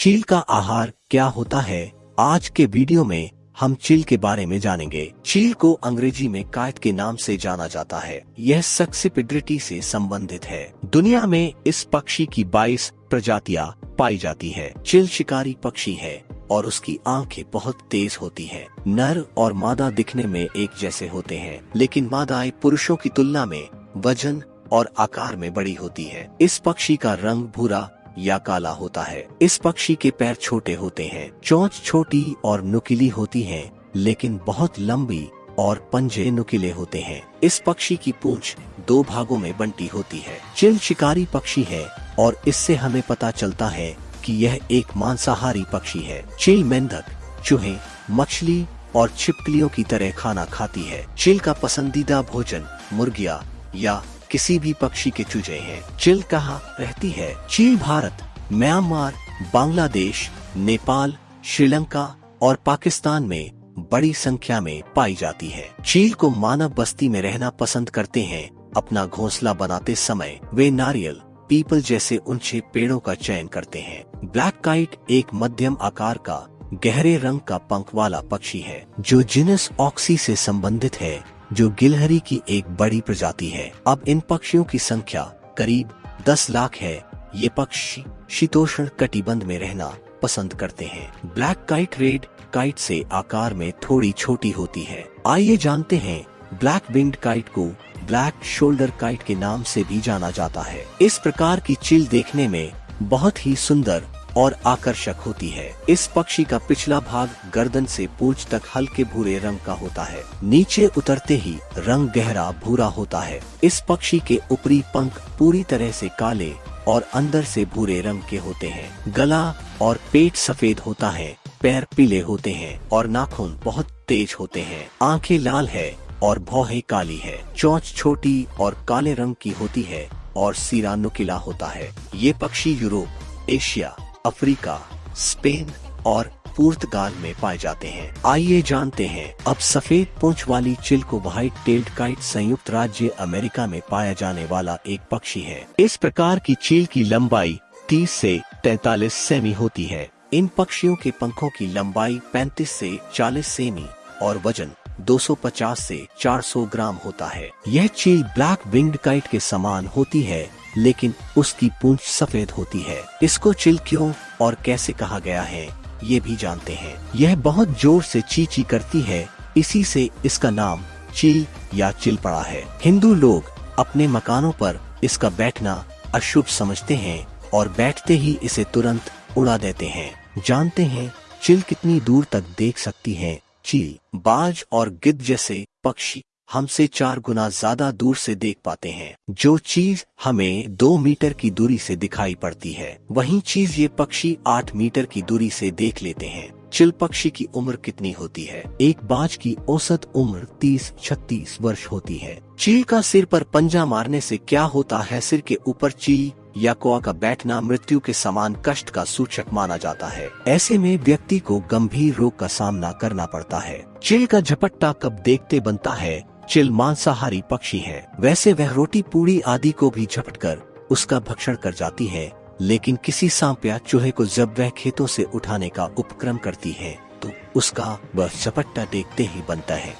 चील का आहार क्या होता है, आज के वीडियो में हम चील के बारे में जानेंगे। चील को अंग्रेज़ी में कायत के नाम से जाना जाता है। यह सक्सिपिड्रिटी से संबंधित है। दुनिया में इस पक्षी की 22 प्रजातियाँ पाई जाती है। चील शिकारी पक्षी है और उसकी आँखें बहुत तेज होती हैं। नर और मादा दिखने में एक जैसे होते हैं, लेकिन मादाएँ पुरुषों की तुलना में वज़न और आकार में बड़ी होती है। इस पक्षी का रंग भूरा या काला होता है। इस पक्षी के पैर छोटे होते हैं, चोंच छोटी और नुकीली होती है, लेकिन बहुत लंबी और पंजे नुकीले होते हैं। इस पक्षी की पूंछ दो भागों में बंटी होती है। चिल शिकारी पक्षी है और इससे हमें पता चलता है कि यह एक मांसाहारी पक्षी है। चिल मेंढक चूहे, मछली और छिपकलियों की तरह खाना खाती है। चिल का पसंदीदा भोजन मुर्गिया या किसी भी पक्षी के चूजे हैं। चिल कहाँ रहती है? चील भारत, म्यांमार, बांग्लादेश, नेपाल, श्रीलंका और पाकिस्तान में बड़ी संख्या में पाई जाती है। चील को मानव बस्ती में रहना पसंद करते हैं। अपना घोंसला बनाते समय वे नारियल, पीपल जैसे ऊँचे पेड़ों का चयन करते हैं। ब्लैक काइट एक मध्यम आकार का, गहरे रंग का पंख वाला पक्षी है, जो जिनस ऑक्सी से संबंधित है। जो गिलहरी की एक बड़ी प्रजाति है। अब इन पक्षियों की संख्या करीब 10 लाख है। ये पक्षी शीतोष्ण कटिबंध में रहना पसंद करते हैं। ब्लैक काइट रेड काइट से आकार में थोड़ी छोटी होती है। आइए जानते हैं, ब्लैक विंग्ड काइट को ब्लैक शोल्डर काइट के नाम से भी जाना जाता है। इस प्रकार की चिल देखने में बहुत ही सुंदर और आकर्षक होती है। इस पक्षी का पिछला भाग गर्दन से पूछ तक हल्के भूरे रंग का होता है। नीचे उतरते ही रंग गहरा भूरा होता है। इस पक्षी के ऊपरी पंख पूरी तरह से काले और अंदर से भूरे रंग के होते हैं। गला और पेट सफ़ेद होता है, पैर पीले होते हैं और नाखून बहुत तेज होते हैं। आँखें लाल है और भौहें काली है। चोंच छोटी और काले रंग की होती है और सिरा नुकीला होता है। ये पक्षी यूरोप, एशिया अफ्रीका, स्पेन और पुर्तगाल में पाए जाते हैं। आइए जानते हैं, अब सफ़ेद पूंछ वाली चिल को व्हाइट टेल्ड काइट संयुक्त राज्य अमेरिका में पाया जाने वाला एक पक्षी है। इस प्रकार की चील की लंबाई 30 से 43 सेमी होती है। इन पक्षियों के पंखों की लंबाई 35 से 40 सेमी और वज़न 250 से 400 ग्राम होता है। यह चील ब्लैक विंग्ड काइट के समान होती है लेकिन उसकी पूंछ सफ़ेद होती है। इसको चिल क्यों और कैसे कहा गया है, ये भी जानते हैं। यह बहुत ज़ोर से चीची करती है, इसी से इसका नाम चिल या चिल पड़ा है। हिंदू लोग अपने मकानों पर इसका बैठना अशुभ समझते हैं और बैठते ही इसे तुरंत उड़ा देते हैं। जानते हैं, चिल कितनी दूर तक देख सकती है, चील, बाज और गिद्ध जैसे पक्षी। हमसे चार गुना ज़्यादा दूर से देख पाते हैं। जो चीज़ हमें दो मीटर की दूरी से दिखाई पड़ती है, वही चीज़ ये पक्षी आठ मीटर की दूरी से देख लेते हैं। चिल पक्षी की उम्र कितनी होती है? एक बाज की औसत उम्र तीस, छत्तीस वर्ष होती है। चील का सिर पर पंजा मारने से क्या होता है? सिर के ऊपर चील या कोआ का बैठना मृत्यु के समान कष्ट का सूचक माना जाता है। ऐसे में व्यक्ति को गंभीर रोग का सामना करना पड़ता है। चिल का झपट्टा कब देखते बनता है? चिल मांसाहारी पक्षी है। वैसे वह रोटी पूड़ी आदि को भी झपट कर उसका भक्षण कर जाती है, लेकिन किसी सांप या चूहे को जब वह खेतों से उठाने का उपक्रम करती है तो उसका वह चपट्टा देखते ही बनता है।